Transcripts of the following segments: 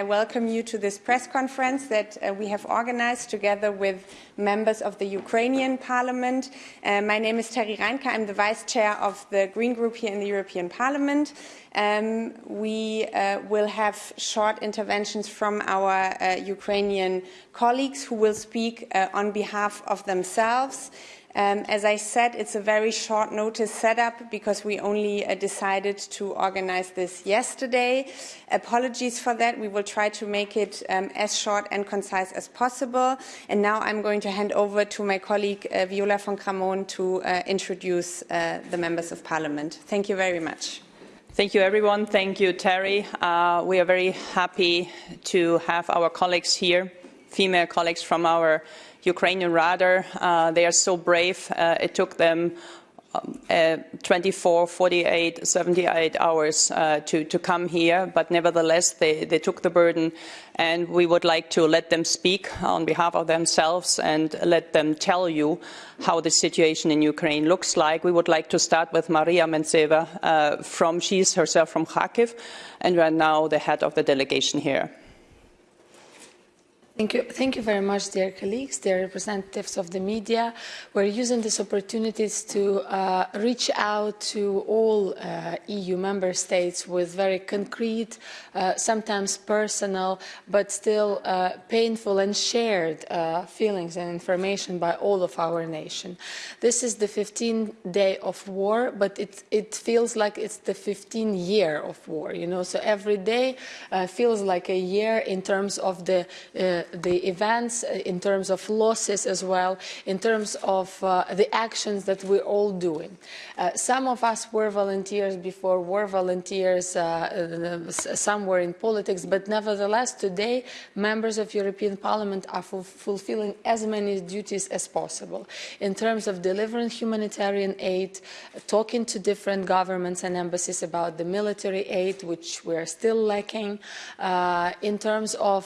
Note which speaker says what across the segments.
Speaker 1: I welcome you to this press conference that uh, we have organized together with members of the Ukrainian Parliament. Uh, my name is Terry Reintke. I'm the Vice Chair of the Green Group here in the European Parliament. Um, we uh, will have short interventions from our uh, Ukrainian colleagues who will speak uh, on behalf of themselves. Um, as I said, it's a very short notice setup because we only uh, decided to organize this yesterday. Apologies for that. We will try to make it um, as short and concise as possible. And now I'm going to hand over to my colleague uh, Viola von Cramon to uh, introduce uh, the members of parliament. Thank you very much.
Speaker 2: Thank you, everyone. Thank you, Terry. Uh, we are very happy to have our colleagues here, female colleagues from our Ukrainian Rada. Uh, they are so brave. Uh, it took them um, uh, 24, 48, 78 hours uh, to, to come here, but nevertheless they, they took the burden and we would like to let them speak on behalf of themselves and let them tell you how the situation in Ukraine looks like. We would like to start with Maria Mezentseva uh, from, she's herself from Kharkiv and right now the head of the delegation here.
Speaker 3: Thank you. Thank you very much, dear colleagues, dear representatives of the media. We're using these opportunities to uh, reach out to all uh, EU member states with very concrete, uh, sometimes personal, but still uh, painful and shared uh, feelings and information by all of our nation. This is the 15th day of war, but it, it feels like it's the 15th year of war, you know, so every day uh, feels like a year in terms of the the events, uh, in terms of losses as well, in terms of uh, the actions that we're all doing. Uh, some of us were volunteers before, were volunteers, uh, uh some were in politics, but nevertheless today members of European Parliament are fulfilling as many duties as possible in terms of delivering humanitarian aid, talking to different governments and embassies about the military aid, which we're still lacking, uh, in terms of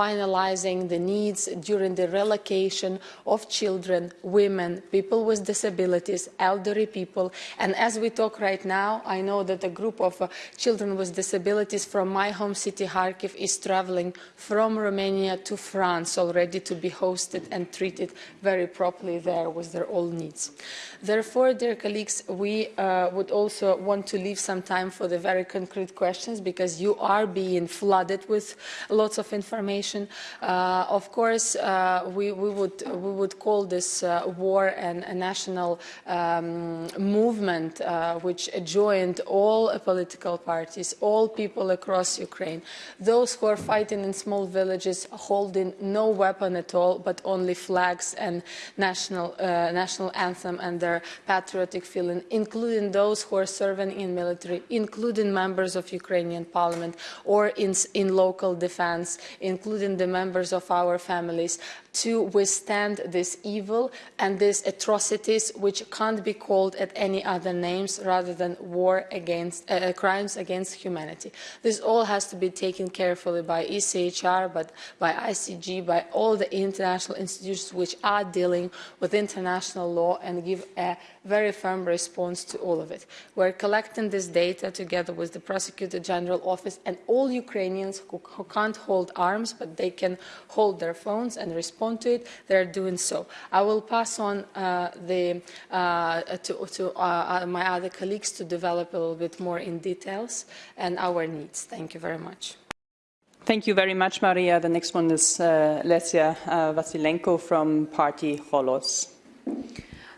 Speaker 3: finalizing analyzing the needs during the relocation of children, women, people with disabilities, elderly people. And as we talk right now, I know that a group of uh, children with disabilities from my home city, Kharkiv, is traveling from Romania to France already to be hosted and treated very properly there with their all needs. Therefore, dear colleagues, we uh, would also want to leave some time for the very concrete questions because you are being flooded with lots of information. Uh, of course, uh, we, we, would, we would call this uh, war an, a national um, movement which joined all political parties, all people across Ukraine, those who are fighting in small villages holding no weapon at all, but only flags and national, national anthem and their patriotic feeling, including those who are serving in military, including members of Ukrainian parliament or in, in local defense, including the members of our families to withstand this evil and these atrocities which can't be called at any other names rather than war against uh, uh crimes against humanity. This all has to be taken carefully by ECHR, but by ICC, by all the international institutions which are dealing with international law and give a very firm response to all of it. We're collecting this data together with the Prosecutor General Office and all Ukrainians who, who can't hold arms, but they can hold their phones and respond respond to it, they're doing so. I will pass on uh, the, uh, to, to uh, my other colleagues to develop a little bit more in details and our needs. Thank you very much.
Speaker 2: Thank you very much, Maria. The next one is uh, Lesia uh, Vasylenko from Party Holos.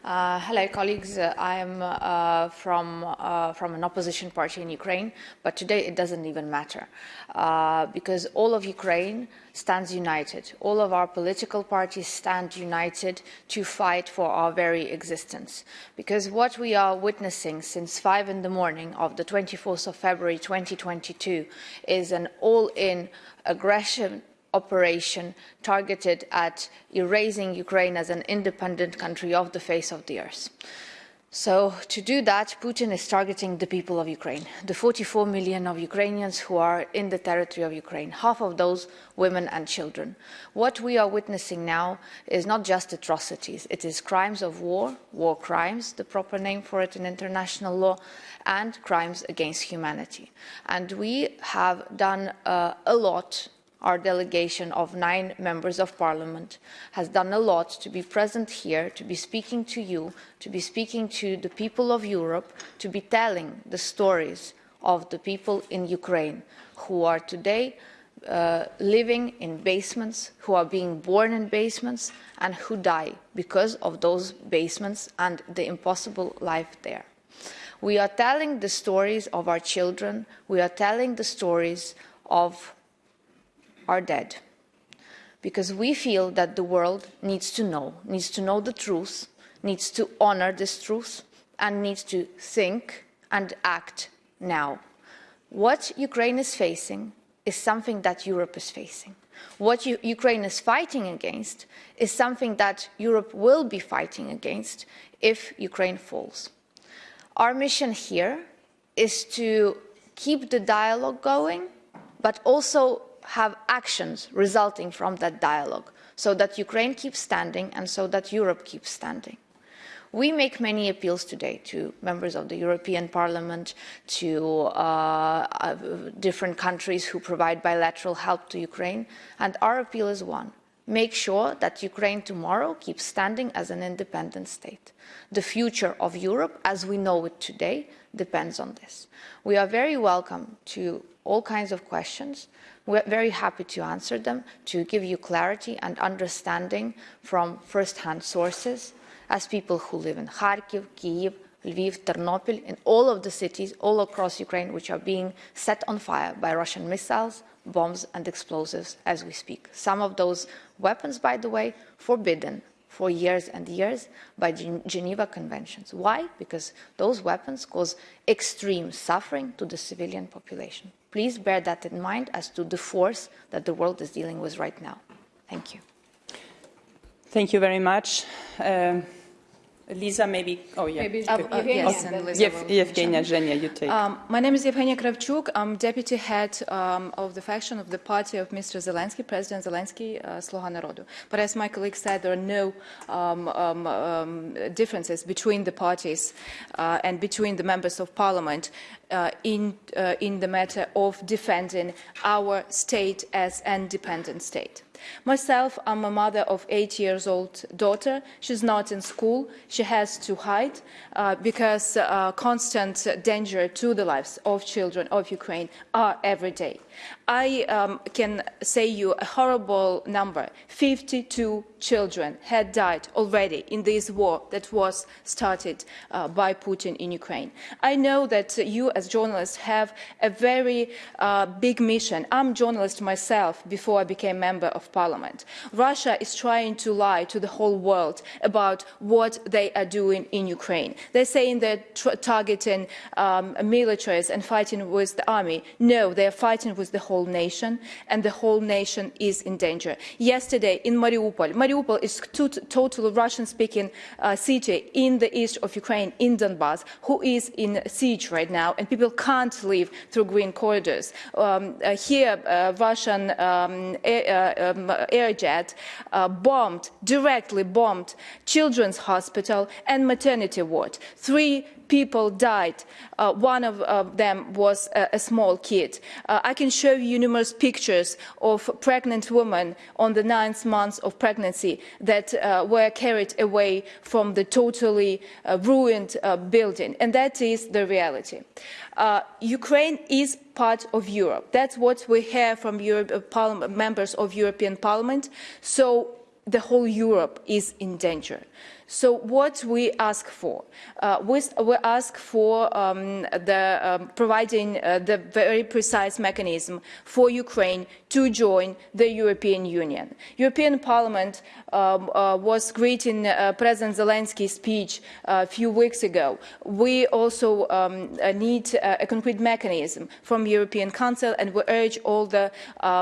Speaker 4: Uh, hello, colleagues. Uh, I am uh, from, uh, from an opposition party in Ukraine, but today it doesn't even matter uh, because all of Ukraine stands united. All of our political parties stand united to fight for our very existence. Because what we are witnessing since 5 in the morning of the 24th of February 2022 is an all-in aggression operation targeted at erasing Ukraine as an independent country off the face of the earth. So to do that, Putin is targeting the people of Ukraine, the 44 million of Ukrainians who are in the territory of Ukraine, half of those women and children. What we are witnessing now is not just atrocities, it is crimes of war, war crimes, the proper name for it in international law, and crimes against humanity. And we have done uh, a lot our delegation of nine members of parliament has done a lot to be present here, to be speaking to you, to be speaking to the people of Europe, to be telling the stories of the people in Ukraine who are today uh, living in basements, who are being born in basements, and who die because of those basements and the impossible life there. We are telling the stories of our children, we are telling the stories of are dead. Because we feel that the world needs to know, needs to know the truth, needs to honor this truth, and needs to think and act now. What Ukraine is facing is something that Europe is facing. What U Ukraine is fighting against is something that Europe will be fighting against if Ukraine falls. Our mission here is to keep the dialogue going, but also have actions resulting from that dialogue so that Ukraine keeps standing and so that Europe keeps standing. We make many appeals today to members of the European Parliament, to uh, uh, different countries who provide bilateral help to Ukraine, and our appeal is one. Make sure that Ukraine tomorrow keeps standing as an independent state. The future of Europe, as we know it today, depends on this. We are very welcome to all kinds of questions. We're very happy to answer them, to give you clarity and understanding from first-hand sources as people who live in Kharkiv, Kyiv, Lviv, Ternopil, in all of the cities all across Ukraine which are being set on fire by Russian missiles, bombs and explosives as we speak. Some of those weapons, by the way, forbidden for years and years by Geneva Conventions. Why? Because those weapons cause extreme suffering to the civilian population. Please bear that in mind as to the force that the world is dealing with right now. Thank you.
Speaker 2: Thank you very much. Uh, Lisa, maybe, oh yeah.
Speaker 5: Maybe uh, uh, yes.
Speaker 2: Evgenia, Zhenya, you take. Um,
Speaker 5: my name is Evgenia Kravchuk. I'm deputy head um, of the faction of the party of Mr. Zelensky, President Zelensky, uh, Sluga Narodu. But as my colleague said, there are no um, um, um differences between the parties uh, and between the members of parliament uh, in, uh, in the matter of defending our state as an independent state. Myself, I'm a mother of eight years old daughter. She's not in school. She has to hide uh, because uh, constant danger to the lives of children of Ukraine are every day. I um, can say you a horrible number. 52 children had died already in this war that was started uh, by Putin in Ukraine. I know that you as journalists have a very uh, big mission. I'm a journalist myself before I became member of parliament. Russia is trying to lie to the whole world about what they are doing in Ukraine. They're saying they're targeting um, militaries and fighting with the army. No, they're fighting with the whole nation, and the whole nation is in danger. Yesterday in Mariupol, Mariupol is a totally Russian-speaking uh, city in the east of Ukraine, in Donbass, who is in siege right now, and people can't leave through green corridors. Um, uh, here, uh, Russian um, air, uh, air, jet uh, bombed, directly bombed, children's hospital and maternity ward. Three people died. Uh, one of uh, them was a, a small kid. Uh, I can show you numerous pictures of pregnant women on the ninth month of pregnancy that uh, were carried away from the totally ruined building. And that is the reality. Uh, Ukraine is part of Europe. That's what we hear from Europe, uh, members of European Parliament. So the whole Europe is in danger. So what we ask for? Uh, we, we, ask for um, the, um, providing uh, the very precise mechanism for Ukraine to join the European Union. European Parliament um, uh, was greeting uh, President Zelensky's speech uh, a few weeks ago. We also um, uh, need a concrete mechanism from the European Council and we urge all the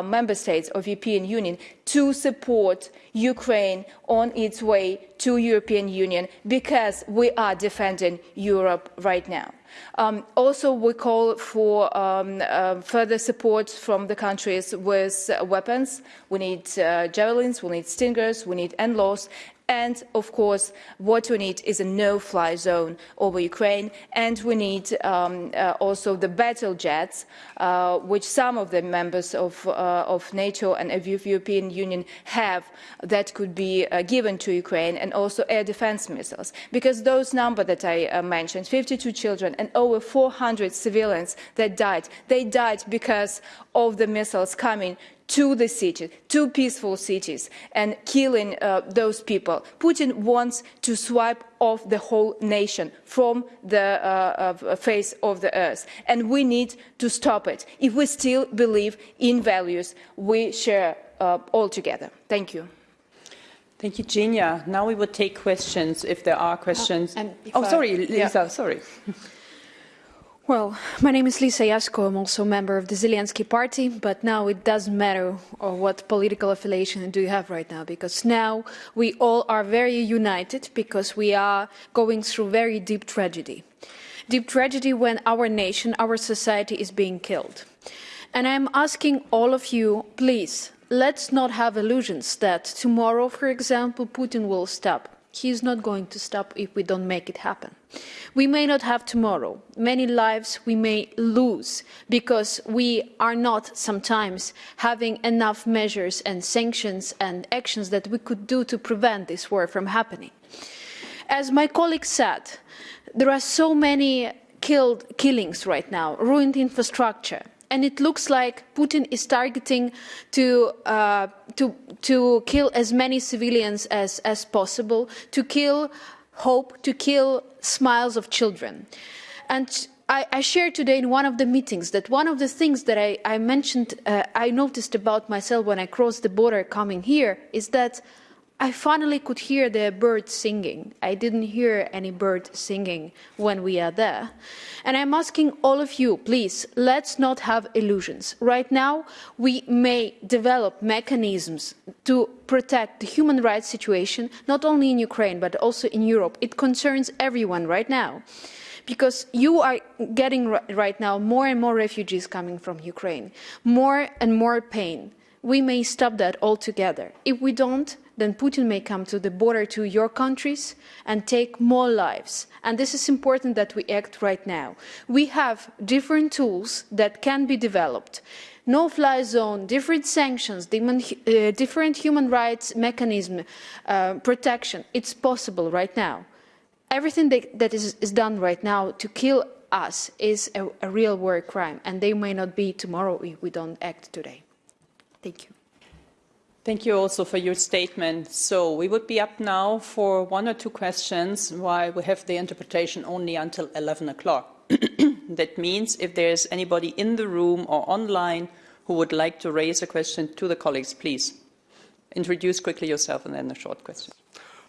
Speaker 5: member states of the European Union to support Ukraine on its way to European Union because we are defending Europe right now. Um, also, we call for um, uh, further support from the countries with uh, weapons. We need uh, javelins, we need stingers, we need NLAWs, and of course, what we need is a no-fly zone over Ukraine, and we need um, uh, also the battle jets, uh, which some of the members of, uh, of NATO and of European Union have, that could be uh, given to Ukraine, and also air defense missiles. Because those numbers that I uh, mentioned, 52 children and over 400 civilians that died, they died because of the missiles coming to the city, to peaceful cities, and killing uh, those people. Putin wants to swipe off the whole nation from the uh, uh, face of the earth. And we need to stop it if we still believe in values we share uh, all together. Thank you.
Speaker 2: Thank you, Genia. Now we will take questions if there are questions.
Speaker 6: Uh,
Speaker 2: oh,
Speaker 6: I,
Speaker 2: sorry, Lisa,
Speaker 6: yeah.
Speaker 2: sorry.
Speaker 6: Well, my name is Lisa Yasko. I'm also a member of the Zelensky party, but now it doesn't matter what political affiliation do you have right now, because now we all are very united because we are going through very deep tragedy. Deep tragedy when our nation, our society is being killed. And I'm asking all of you, please, let's not have illusions that tomorrow, for example, Putin will stop. He is not going to stop if we don't make it happen. We may not have tomorrow. Many lives we may lose because we are not sometimes having enough measures and sanctions and actions that we could do to prevent this war from happening. As my colleague said, there are so many killed killings right now, ruined infrastructure, and it looks like Putin is targeting to, uh, to, to kill as many civilians as, as possible, to kill hope, to kill smiles of children. And I, shared today in one of the meetings that one of the things that I, I mentioned, uh, I noticed about myself when I crossed the border coming here is that I finally could hear the birds singing. I didn't hear any bird singing when we are there. And I'm asking all of you, please, let's not have illusions. Right now, we may develop mechanisms to protect the human rights situation, not only in Ukraine, but also in Europe. It concerns everyone right now because you are getting right now more and more refugees coming from Ukraine, more and more pain. We may stop that altogether. If we don't, then Putin may come to the border to your countries and take more lives. And this is important that we act right now. We have different tools that can be developed. No-fly zone, different sanctions, uh, different human rights mechanism, uh, protection. It's possible right now. Everything that, is, is, done right now to kill us is a, a real war crime, and they may not be tomorrow if we don't act today. Thank you.
Speaker 2: Thank you also for your statement. So we would be up now for one or two questions while we have the interpretation only until 11 o'clock. that means if there is anybody in the room or online who would like to raise a question to the colleagues, please introduce quickly yourself and then a short question.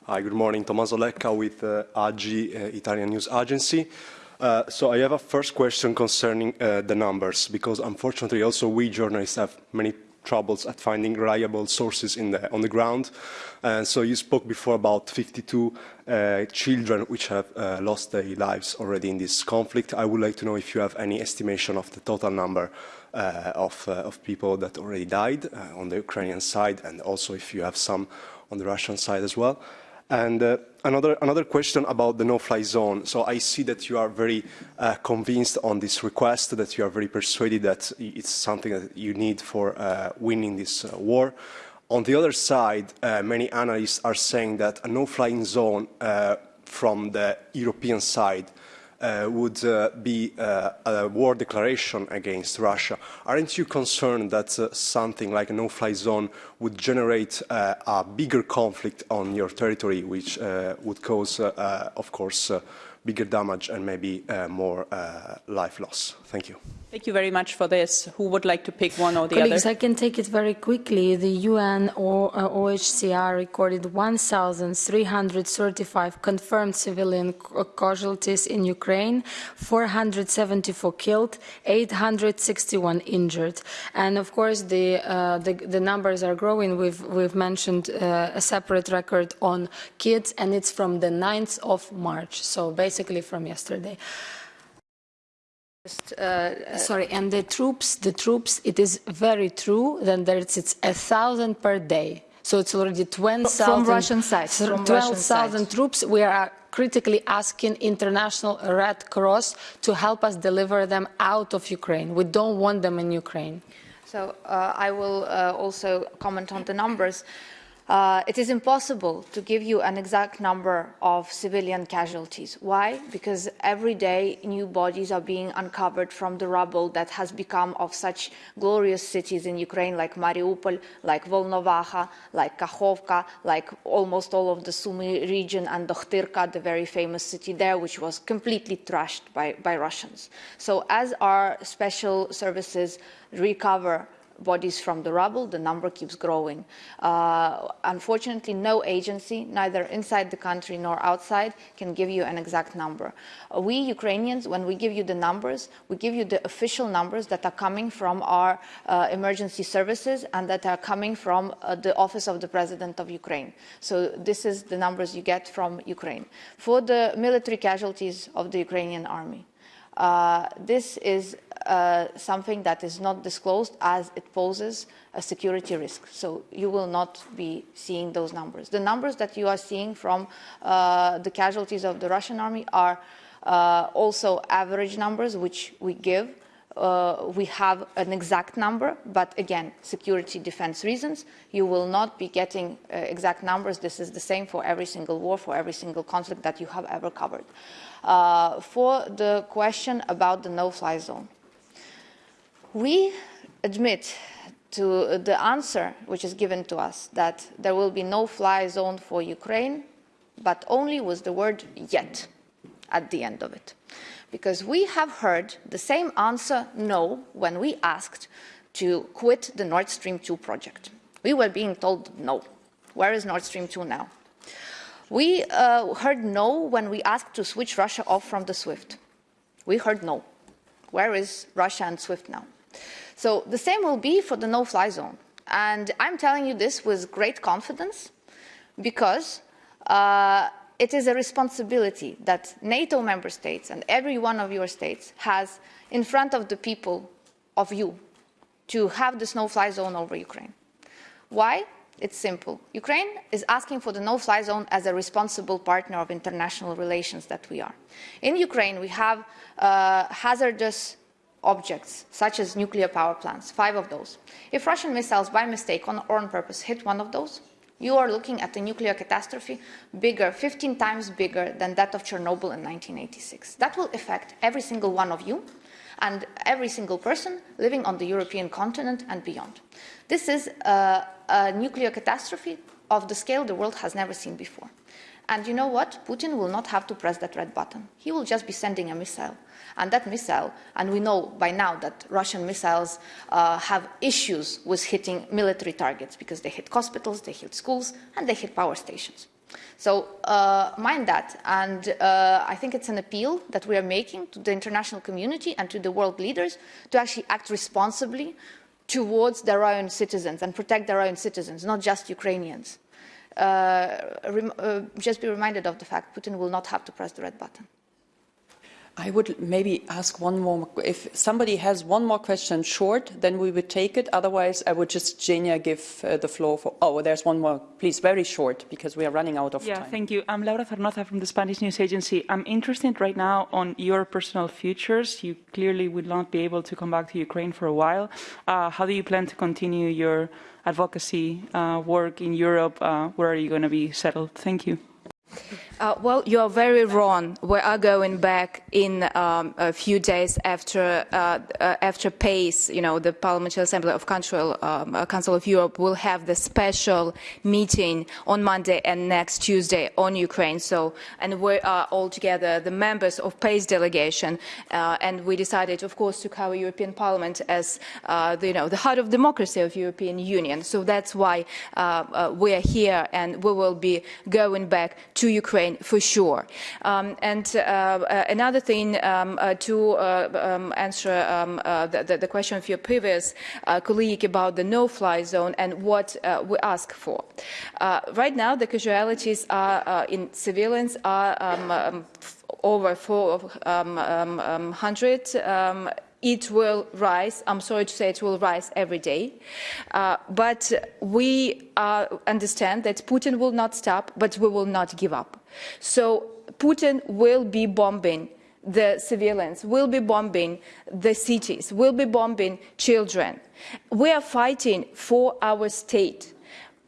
Speaker 7: Hi, good morning. Tommaso Lecca with uh, AGI, uh, Italian News Agency. Uh, so I have a first question concerning uh, the numbers, because unfortunately also we journalists have many troubles at finding reliable sources the, on the ground. And so you spoke before about 52 uh, children which have uh, lost their lives already in this conflict. I would like to know if you have any estimation of the total number uh, of, uh, of, people that already died uh, on the Ukrainian side and also if you have some on the Russian side as well. And uh, another, another question about the no-fly zone. So I see that you are very uh, convinced on this request, that you are very persuaded that it's something that you need for uh, winning this uh, war. On the other side, uh, many analysts are saying that a no-flying zone uh, from the European side uh, would uh, be uh, a war declaration against Russia. Aren't you concerned that uh, something like a no-fly zone would generate uh, a bigger conflict on your territory, which would cause, of course, bigger damage and maybe uh, more uh, life loss. Thank you.
Speaker 2: Thank you very much for this. Who would like to pick one or the
Speaker 3: Colleagues,
Speaker 2: other?
Speaker 3: I can take it very quickly. The UN or uh, OHCR recorded 1,335 confirmed civilian casualties in Ukraine, 474 killed, 861 injured, and of course the uh, the, the numbers are growing. We've we've mentioned uh, a separate record on kids, and it's from the 9th of March, so basically from yesterday.
Speaker 4: Just, uh,
Speaker 3: Sorry, and the troops, the troops, it is very true that there's, it's a thousand per day. So it's already 12,000
Speaker 5: Russian side, from Russian
Speaker 3: 12,000 troops. We are critically asking International Red Cross to help us deliver them out of Ukraine. We don't want them in Ukraine.
Speaker 4: So uh, I will uh, also comment on the numbers. Uh, it is impossible to give you an exact number of civilian casualties. Why? Because every day new bodies are being uncovered from the rubble that has become of such glorious cities in Ukraine like Mariupol, like Volnovakha, like Kakhovka, like almost all of the Sumy region and Okhtyrka, the very famous city there, which was completely trashed by, by Russians. So as our special services recover bodies from the rubble, the number keeps growing. Uh, unfortunately, no agency, neither inside the country nor outside, can give you an exact number. Uh, we Ukrainians, when we give you the numbers, we give you the official numbers that are coming from our uh, emergency services and that are coming from uh, the Office of the President of Ukraine. So this is the numbers you get from Ukraine. For the military casualties of the Ukrainian army, uh, this is uh, something that is not disclosed as it poses a security risk. So you will not be seeing those numbers. The numbers that you are seeing from uh, the casualties of the Russian army are uh, also average numbers, which we give. Uh, we have an exact number, but again, security defense reasons, you will not be getting uh, exact numbers. This is the same for every single war, for every single conflict that you have ever covered. Uh, for the question about the no-fly zone, we admit to the answer which is given to us that there will be no fly zone for Ukraine, but only with the word yet at the end of it. Because we have heard the same answer no when we asked to quit the Nord Stream 2 project. We were being told no. Where is Nord Stream 2 now? We uh, heard no when we asked to switch Russia off from the SWIFT. We heard no. Where is Russia and SWIFT now? So the same will be for the no-fly zone. And I'm telling you this with great confidence because uh, it is a responsibility that NATO member states and every one of your states has in front of the people of you to have the no-fly zone over Ukraine. Why? It's simple. Ukraine is asking for the no-fly zone as a responsible partner of international relations that we are. In Ukraine, we have uh, hazardous objects, such as nuclear power plants, five of those. If Russian missiles, by mistake on, or on purpose, hit one of those, you are looking at a nuclear catastrophe bigger, 15 times bigger than that of Chernobyl in 1986. That will affect every single one of you and every single person living on the European continent and beyond. This is a, a nuclear catastrophe of the scale the world has never seen before. And you know what? Putin will not have to press that red button. He will just be sending a missile. And that missile, and we know by now that Russian missiles uh, have issues with hitting military targets because they hit hospitals, they hit schools, and they hit power stations. So uh, mind that, and uh, I think it's an appeal that we are making to the international community and to the world leaders to actually act responsibly towards their own citizens and protect their own citizens, not just Ukrainians. Uh, uh, just be reminded of the fact Putin will not have to press the red button.
Speaker 2: I would maybe ask one more. If somebody has one more question short, then we would take it. Otherwise, I would just, Jenia, give uh, the floor for. Oh, there's one more. Please, very short, because we are running out of
Speaker 8: Yeah,
Speaker 2: time.
Speaker 8: thank you. I'm Laura Zornoza from the Spanish News Agency. I'm interested right now on your personal futures. You clearly would not be able to come back to Ukraine for a while. Uh, how do you plan to continue your advocacy uh, work in Europe? Uh, where are you going to be settled? Thank you.
Speaker 5: Uh, well, you are very wrong. We are going back in um, a few days after uh, uh, after PACE. You know, the Parliamentary Assembly of Council, um, uh, Council of Europe will have the special meeting on Monday and next Tuesday on Ukraine. So, and we are all together, the members of PACE delegation, uh, and we decided, of course, to cover European Parliament as uh, the, you know the heart of democracy of European Union. So that's why we are here, and we will be going back to Ukraine Ukraine for sure. Um, and uh, uh, another thing um, uh, to um, answer um, the, the, question of your previous colleague about the no-fly zone and what we ask for. right now, the casualties are in civilians are over 400 it will rise. I'm sorry to say it will rise every day. Uh, but we uh, understand that Putin will not stop, but we will not give up. So Putin will be bombing the civilians, will be bombing the cities, will be bombing children. We are fighting for our state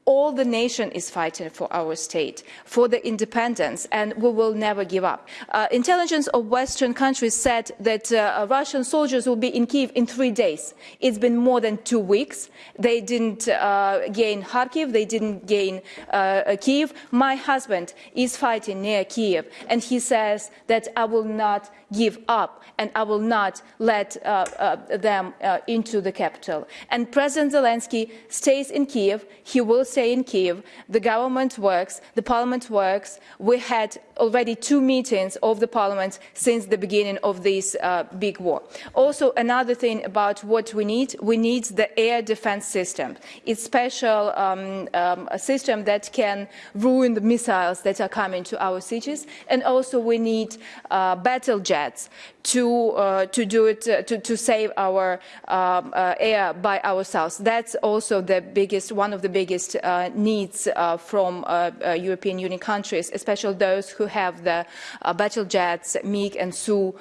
Speaker 5: all the nation is fighting for our state, for the independence, and we will never give up. Uh, intelligence of Western countries said that uh, Russian soldiers will be in Kiev in three days. It's been more than two weeks. They didn't uh, gain Kharkiv, they didn't gain uh, Kiev. My husband is fighting near Kiev, and he says that I will not give up and I will not let uh, uh, them uh, into the capital. And President Zelensky stays in Kiev. He will stay in Kiev. The government works. The parliament works. We had already two meetings of the parliament since the beginning of this big war. Also, another thing about what we need, we need the air defense system. It's a special um, um, a system that can ruin the missiles that are coming to our cities. And also we need uh, battle jets to, uh, to do it, uh, to, to save our um, uh, air by ourselves. That's also the biggest, one of the biggest needs from European Union countries, especially those who have the battle jets, MiG and Su,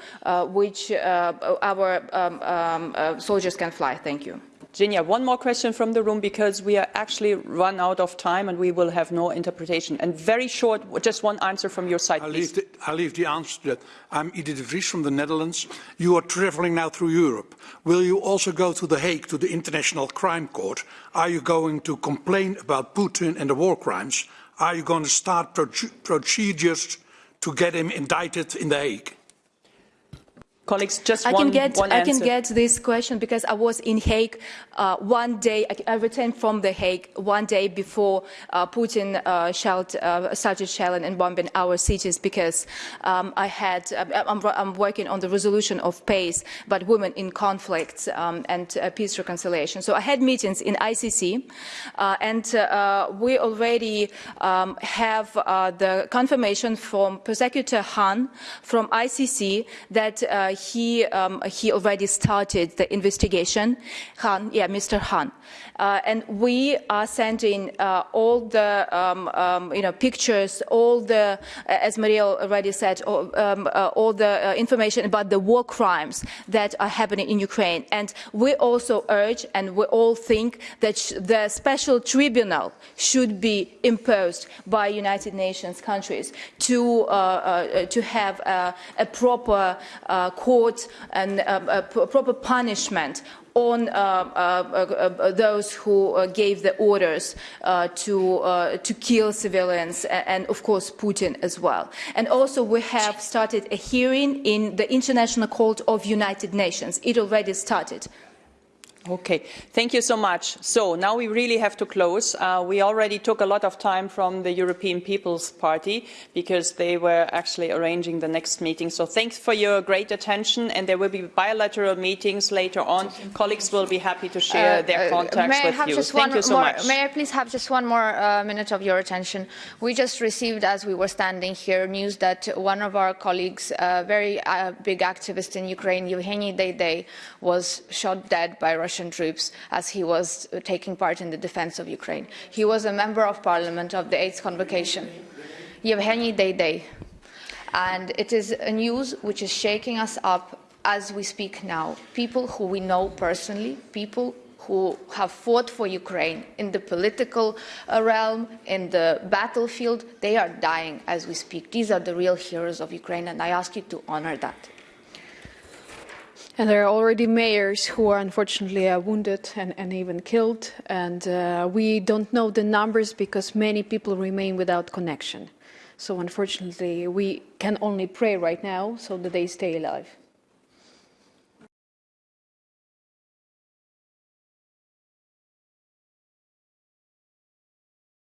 Speaker 5: which our um, um, soldiers can fly. Thank you.
Speaker 2: Genia, one more question from the room because we are actually run out of time and we will have no interpretation. And very short, just one answer from your side,
Speaker 9: I'll
Speaker 2: please.
Speaker 9: Leave the, I'll leave the answer to that. I'm Edith de Vries from the Netherlands. You are traveling now through Europe. Will you also go to The Hague, to the International Crime Court? Are you going to complain about Putin and the war crimes? Are you going to start procedures to get him indicted in The Hague?
Speaker 2: Colleagues, just
Speaker 5: I
Speaker 2: one,
Speaker 5: can get
Speaker 2: one
Speaker 5: I can get this question because I was in Hague uh, one day. I, returned from the Hague one day before uh, Putin uh, shelled, uh, started shelling and bombing our cities because um, I had uh, I'm, I'm, working on the resolution of PACE, but women in conflicts um, and uh, peace reconciliation. So I had meetings in ICC, and we already um, have the confirmation from Prosecutor Khan from ICC that he, um, he already started the investigation. Khan, yeah, Mr. Khan. Uh, and we are sending uh, all the um, um, you know pictures, all the, as Maria already said, all, um, uh, all the uh, information about the war crimes that are happening in Ukraine. And we also urge, and we all think that the special tribunal should be imposed by United Nations countries to uh, uh, to have a, a proper court and a, a proper punishment on uh, uh, uh, those who gave the orders to, to kill civilians and, and, of course, Putin as well. And also we have started a hearing in the International Court of United Nations. It already started.
Speaker 2: Okay, thank you so much. So now we really have to close. Uh, we already took a lot of time from the European People's Party because they were actually arranging the next meeting. So thanks for your great attention and there will be bilateral meetings later on. Colleagues will be happy to share uh, their uh, contacts
Speaker 4: uh,
Speaker 2: with you.
Speaker 4: thank
Speaker 2: you so
Speaker 4: more,
Speaker 2: much.
Speaker 4: May I please have just one more uh, minute of your attention? We just received, as we were standing here, news that one of our colleagues, a very uh, big activist in Ukraine, Yevgeny Deidei, was shot dead by Russia Russian troops as he was taking part in the defense of Ukraine. He was a member of parliament of the 8th convocation, Yevgeny Deidei. And it is a news which is shaking us up as we speak now. People who we know personally, people who have fought for Ukraine in the political uh, realm, in the battlefield. They are dying as we speak. These are the real heroes of Ukraine, and I ask you to honor that.
Speaker 6: And there are already mayors who are unfortunately uh, wounded and, and, even killed. And uh, we don't know the numbers because many people remain without connection. So unfortunately, we can only pray right now so that they stay alive.